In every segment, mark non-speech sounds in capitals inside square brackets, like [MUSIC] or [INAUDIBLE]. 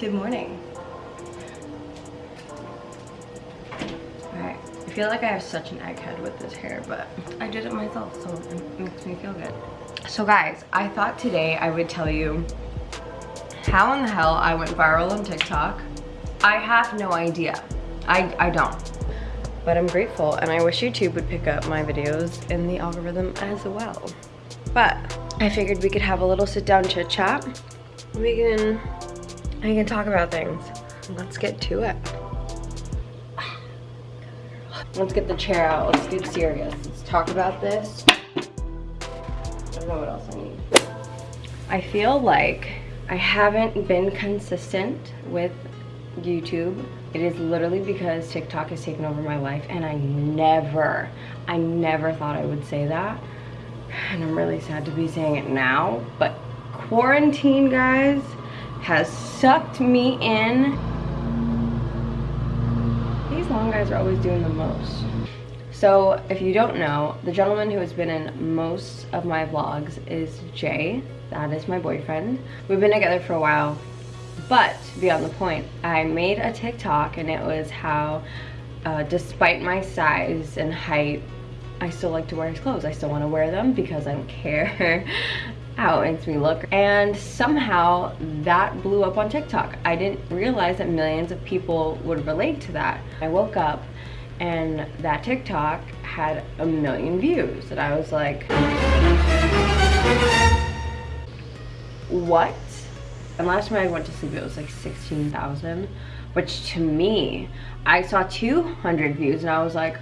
Good morning. Alright, I feel like I have such an egghead with this hair, but I did it myself, so it makes me feel good. So guys, I thought today I would tell you how in the hell I went viral on TikTok. I have no idea. I, I don't. But I'm grateful and I wish YouTube would pick up my videos in the algorithm as well. But I figured we could have a little sit down chit chat. We can, I can talk about things. Let's get to it. Let's get the chair out. Let's get serious. Let's talk about this. I don't know what else I need. I feel like I haven't been consistent with YouTube. It is literally because TikTok has taken over my life and I never, I never thought I would say that. And I'm really sad to be saying it now, but quarantine, guys, has sucked me in. These long guys are always doing the most. So if you don't know, the gentleman who has been in most of my vlogs is Jay. That is my boyfriend. We've been together for a while, but beyond the point, I made a TikTok and it was how, uh, despite my size and height, I still like to wear his clothes. I still want to wear them because I don't care [LAUGHS] how it makes me look. And somehow that blew up on TikTok. I didn't realize that millions of people would relate to that. I woke up and that TikTok had a million views and I was like, what? And last time I went to sleep it was like 16,000, which to me, I saw 200 views and I was like,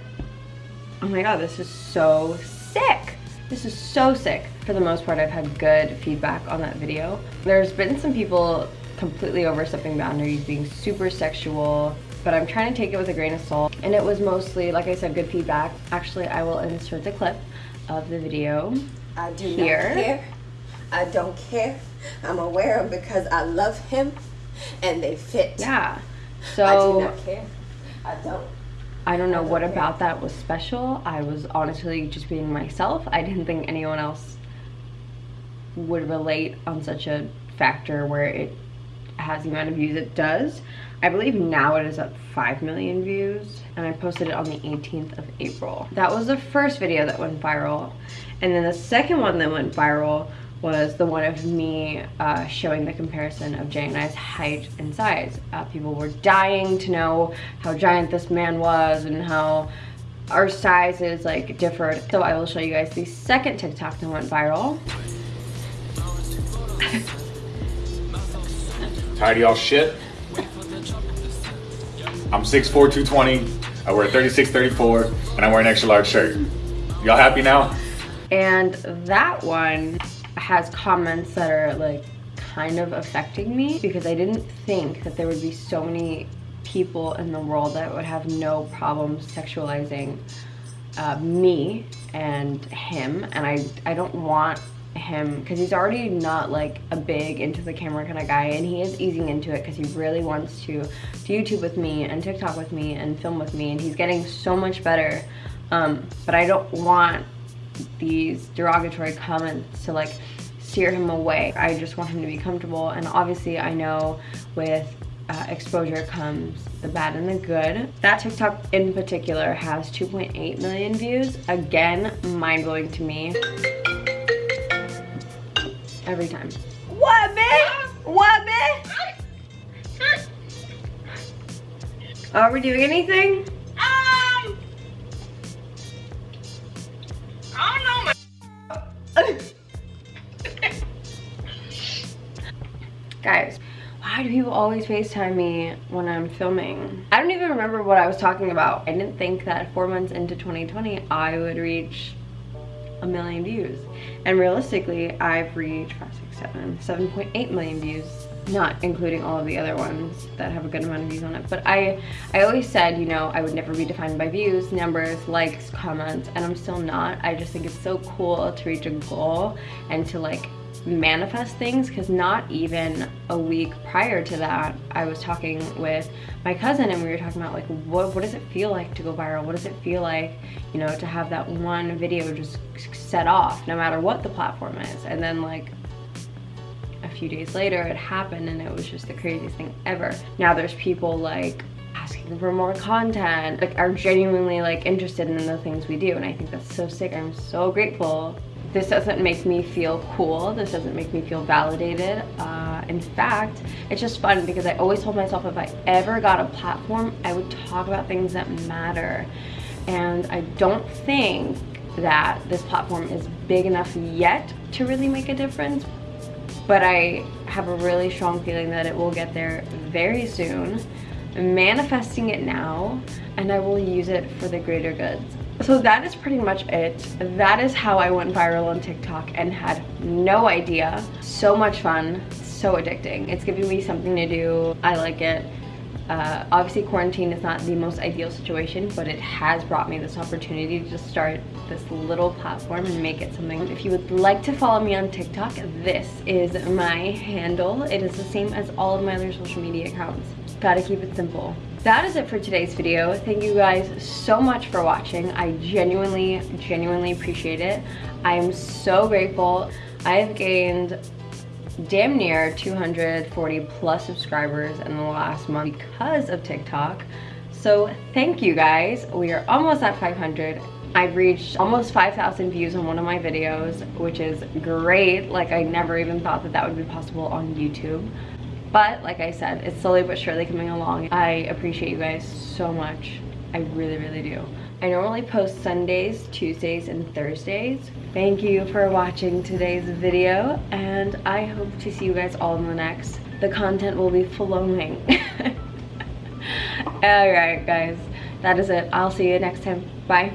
oh my god, this is so sick. This is so sick. For the most part, I've had good feedback on that video. There's been some people completely overstepping boundaries, being super sexual, but I'm trying to take it with a grain of salt. And it was mostly, like I said, good feedback. Actually, I will insert the clip of the video I do here. not care. I don't care. I'm aware of because I love him and they fit. Yeah. So I do not care. I don't. I don't know what about that was special. I was honestly just being myself. I didn't think anyone else would relate on such a factor where it has the amount of views it does. I believe now it is at 5 million views and I posted it on the 18th of April. That was the first video that went viral. And then the second one that went viral was the one of me uh, showing the comparison of Jay and I's height and size. Uh, people were dying to know how giant this man was and how our sizes like differed. So I will show you guys the second TikTok that went viral. Tired of y'all shit? I'm 6'4", 220. I wear 36, 34, and I wear an extra large shirt. Y'all happy now? And that one has comments that are like kind of affecting me because I didn't think that there would be so many people in the world that would have no problems sexualizing uh, me and him and I, I don't want him because he's already not like a big into the camera kind of guy and he is easing into it because he really wants to do YouTube with me and TikTok with me and film with me and he's getting so much better. Um, but I don't want these derogatory comments to like steer him away. I just want him to be comfortable and obviously I know with uh, exposure comes the bad and the good. That TikTok in particular has 2.8 million views. Again, mind-blowing to me. Every time. What, bitch? What, bitch? Are we doing anything? Guys, why do people always FaceTime me when I'm filming? I don't even remember what I was talking about. I didn't think that four months into 2020, I would reach a million views. And realistically, I've reached five, six, seven, 7.8 million views not including all of the other ones that have a good amount of views on it. But I, I always said, you know, I would never be defined by views, numbers, likes, comments, and I'm still not. I just think it's so cool to reach a goal and to like manifest things because not even a week prior to that I was talking with my cousin and we were talking about like what, what does it feel like to go viral what does it feel like you know to have that one video just set off no matter what the platform is and then like a few days later it happened and it was just the craziest thing ever. Now there's people like asking for more content, like are genuinely like interested in the things we do and I think that's so sick. I'm so grateful. This doesn't make me feel cool. This doesn't make me feel validated. Uh, in fact, it's just fun because I always told myself if I ever got a platform, I would talk about things that matter. And I don't think that this platform is big enough yet to really make a difference, but I have a really strong feeling that it will get there very soon. manifesting it now, and I will use it for the greater good. So that is pretty much it. That is how I went viral on TikTok and had no idea. So much fun, so addicting. It's giving me something to do. I like it. Uh, obviously quarantine is not the most ideal situation, but it has brought me this opportunity to just start this little platform and make it something. If you would like to follow me on TikTok, this is my handle. It is the same as all of my other social media accounts. Gotta keep it simple. That is it for today's video. Thank you guys so much for watching. I genuinely, genuinely appreciate it. I am so grateful. I have gained damn near 240 plus subscribers in the last month because of TikTok. So thank you guys. We are almost at 500. I've reached almost 5,000 views on one of my videos, which is great. Like I never even thought that that would be possible on YouTube. But like I said, it's slowly but surely coming along. I appreciate you guys so much. I really, really do. I normally post Sundays, Tuesdays, and Thursdays. Thank you for watching today's video, and I hope to see you guys all in the next. The content will be flowing. [LAUGHS] Alright guys, that is it. I'll see you next time. Bye.